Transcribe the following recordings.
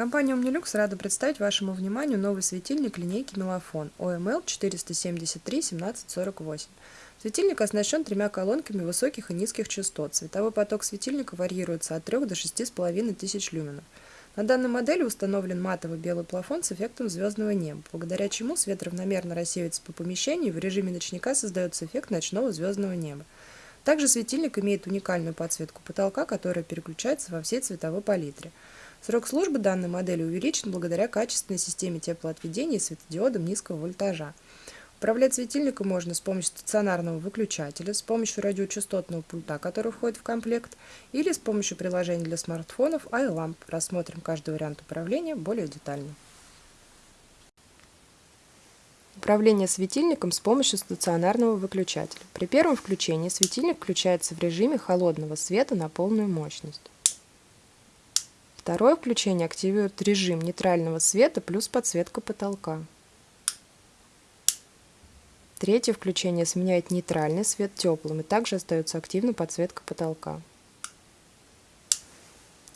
Компания Omnilux рада представить вашему вниманию новый светильник линейки Мелофон OML 473-1748. Светильник оснащен тремя колонками высоких и низких частот. Световой поток светильника варьируется от 3 до 6,5 тысяч люменов. На данной модели установлен матовый белый плафон с эффектом звездного неба, благодаря чему свет равномерно рассеивается по помещению и в режиме ночника создается эффект ночного звездного неба. Также светильник имеет уникальную подсветку потолка, которая переключается во всей цветовой палитре. Срок службы данной модели увеличен благодаря качественной системе теплоотведения и светодиодам низкого вольтажа. Управлять светильником можно с помощью стационарного выключателя, с помощью радиочастотного пульта, который входит в комплект, или с помощью приложения для смартфонов iLamp. Рассмотрим каждый вариант управления более детально. Управление светильником с помощью стационарного выключателя. При первом включении светильник включается в режиме холодного света на полную мощность. Второе включение активирует режим нейтрального света плюс подсветка потолка. Третье включение сменяет нейтральный свет теплым и также остается активна подсветка потолка.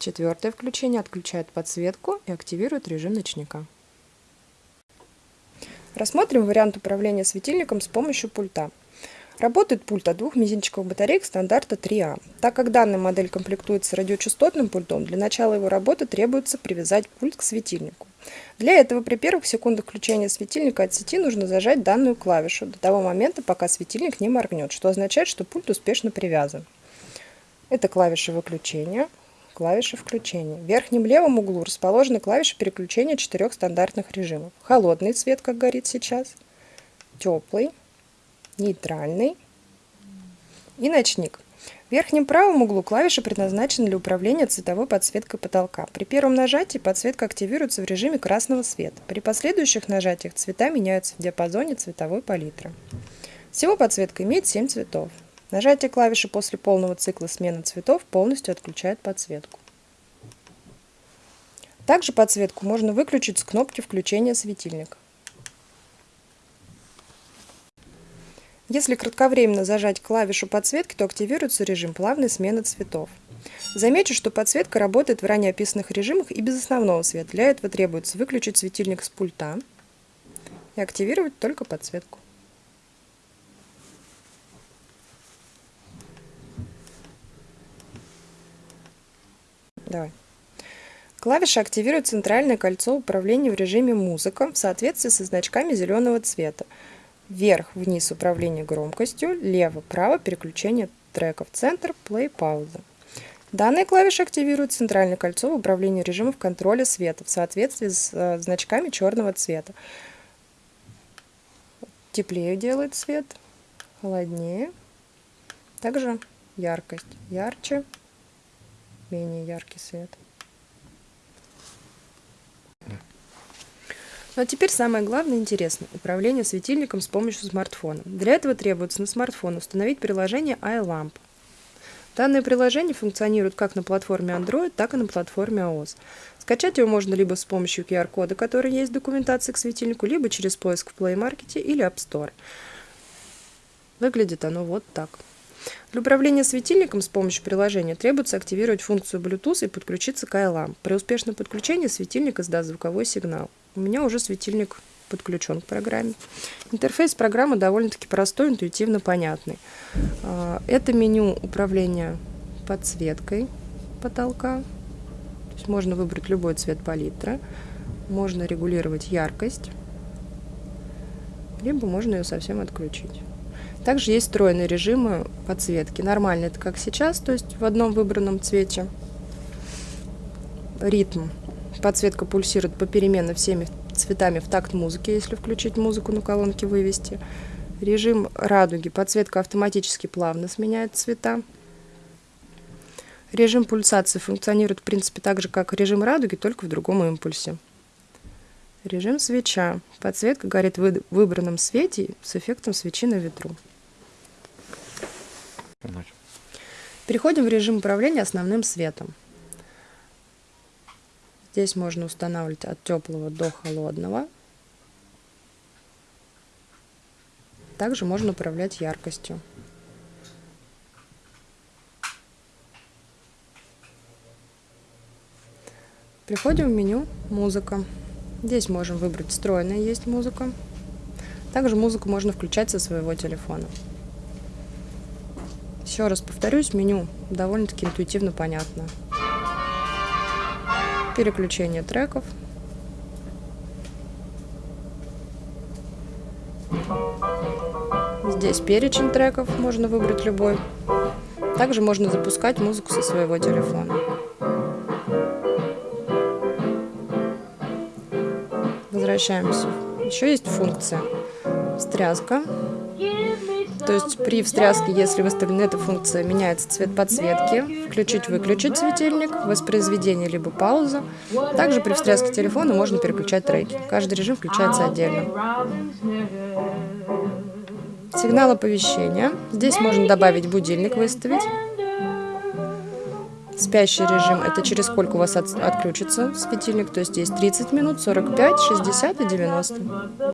Четвертое включение отключает подсветку и активирует режим ночника. Рассмотрим вариант управления светильником с помощью пульта. Работает пульт от двух мизинчиковых батареек стандарта 3А. Так как данная модель комплектуется радиочастотным пультом, для начала его работы требуется привязать пульт к светильнику. Для этого при первых секундах включения светильника от сети нужно зажать данную клавишу до того момента, пока светильник не моргнет, что означает, что пульт успешно привязан. Это клавиша выключения, клавиша включения. В верхнем левом углу расположены клавиши переключения четырех стандартных режимов. Холодный цвет, как горит сейчас, теплый, нейтральный и ночник. В верхнем правом углу клавиша предназначена для управления цветовой подсветкой потолка. При первом нажатии подсветка активируется в режиме красного света. При последующих нажатиях цвета меняются в диапазоне цветовой палитры. Всего подсветка имеет 7 цветов. Нажатие клавиши после полного цикла смены цветов полностью отключает подсветку. Также подсветку можно выключить с кнопки включения светильника. Если кратковременно зажать клавишу подсветки, то активируется режим плавной смены цветов. Замечу, что подсветка работает в ранее описанных режимах и без основного света. Для этого требуется выключить светильник с пульта и активировать только подсветку. Давай. Клавиша активирует центральное кольцо управления в режиме «Музыка» в соответствии со значками зеленого цвета. Вверх-вниз управление громкостью, лево-право переключение треков, центр, плей, пауза. Данная клавиша активирует центральное кольцо в управлении режимов контроля света в соответствии с э, значками черного цвета. Теплее делает свет, холоднее. Также яркость. Ярче, менее яркий свет. Ну а теперь самое главное и интересное – управление светильником с помощью смартфона. Для этого требуется на смартфон установить приложение iLamp. Данное приложение функционирует как на платформе Android, так и на платформе iOS. Скачать его можно либо с помощью QR-кода, который есть в документации к светильнику, либо через поиск в Play Market или App Store. Выглядит оно вот так. Для управления светильником с помощью приложения требуется активировать функцию Bluetooth и подключиться к iLamp. При успешном подключении светильник издаст звуковой сигнал. У меня уже светильник подключен к программе. Интерфейс программы довольно-таки простой, интуитивно понятный. А, это меню управления подсветкой потолка. То есть можно выбрать любой цвет палитры. Можно регулировать яркость. Либо можно ее совсем отключить. Также есть встроенные режимы подсветки. Нормально это как сейчас, то есть в одном выбранном цвете. Ритм Подсветка пульсирует попеременно всеми цветами в такт музыки, если включить музыку на колонке вывести. Режим радуги. Подсветка автоматически плавно сменяет цвета. Режим пульсации функционирует в принципе так же, как режим радуги, только в другом импульсе. Режим свеча. Подсветка горит в выбранном свете с эффектом свечи на ветру. Переходим в режим управления основным светом. Здесь можно устанавливать от теплого до холодного. Также можно управлять яркостью. Переходим в меню «Музыка». Здесь можем выбрать «Встроенная есть музыка». Также музыку можно включать со своего телефона. Еще раз повторюсь, меню довольно-таки интуитивно понятно. Переключение треков. Здесь перечень треков, можно выбрать любой. Также можно запускать музыку со своего телефона. Возвращаемся. Еще есть функция встряска. То есть при встряске, если выставлена эта функция, меняется цвет подсветки, включить-выключить светильник, воспроизведение либо пауза. Также при встряске телефона можно переключать треки. Каждый режим включается отдельно. Сигнал оповещения. Здесь можно добавить будильник, выставить. Спящий режим – это через сколько у вас от, отключится светильник, то есть здесь 30 минут, 45, 60 и 90.